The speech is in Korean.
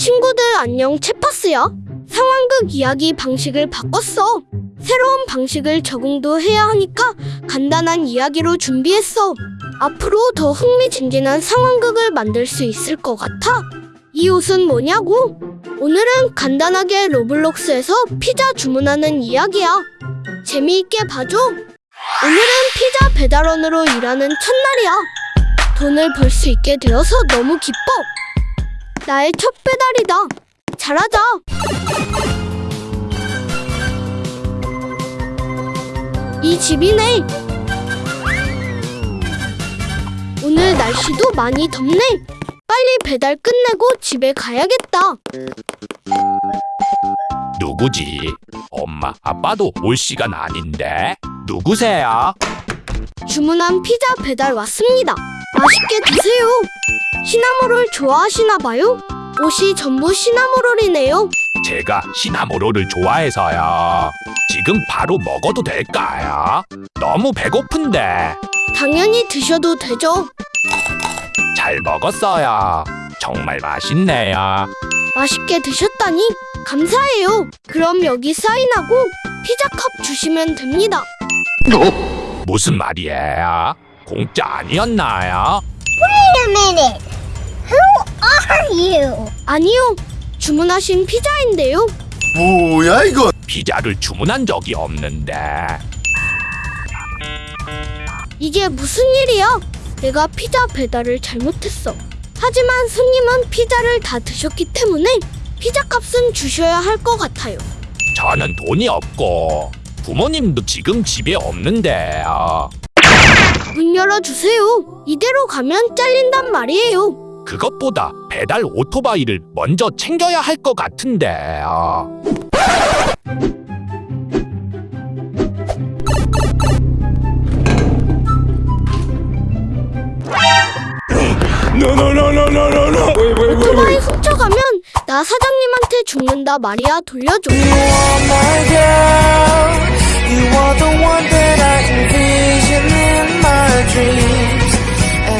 친구들 안녕 채파스야. 상황극 이야기 방식을 바꿨어. 새로운 방식을 적응도 해야 하니까 간단한 이야기로 준비했어. 앞으로 더 흥미진진한 상황극을 만들 수 있을 것 같아. 이 옷은 뭐냐고? 오늘은 간단하게 로블록스에서 피자 주문하는 이야기야. 재미있게 봐줘. 오늘은 피자 배달원으로 일하는 첫날이야. 돈을 벌 수 있게 되어서 너무 기뻐. 나의 첫 배달이다. 잘하자. 이 집이네. 오늘 날씨도 많이 덥네. 빨리 배달 끝내고 집에 가야겠다. 누구지? 엄마, 아빠도 올 시간 아닌데? 누구세요? 주문한 피자 배달 왔습니다. 맛있게 드세요. 시나모롤 좋아하시나 봐요? 옷이 전부 시나모롤이네요. 제가 시나모로를 좋아해서요. 지금 바로 먹어도 될까요? 너무 배고픈데. 당연히 드셔도 되죠. 잘 먹었어요. 정말 맛있네요. 맛있게 드셨다니 감사해요. 그럼 여기 사인하고 피자컵 주시면 됩니다. 무슨 말이에요? 공짜 아니었나요? Wait a minute. You? 아니요. 주문하신 피자인데요. 뭐야 이거? 피자를 주문한 적이 없는데. 이게 무슨 일이야? 내가 피자 배달을 잘못했어. 하지만 손님은 피자를 다 드셨기 때문에 피자 값은 주셔야 할 것 같아요. 저는 돈이 없고 부모님도 지금 집에 없는데요. 문 열어주세요. 이대로 가면 잘린단 말이에요. 그것보다 배달 오토바이를 먼저 챙겨야 할 것 같은데 아... 오토바이 훔쳐가면 나 사장님한테 죽는다 말이야 돌려줘.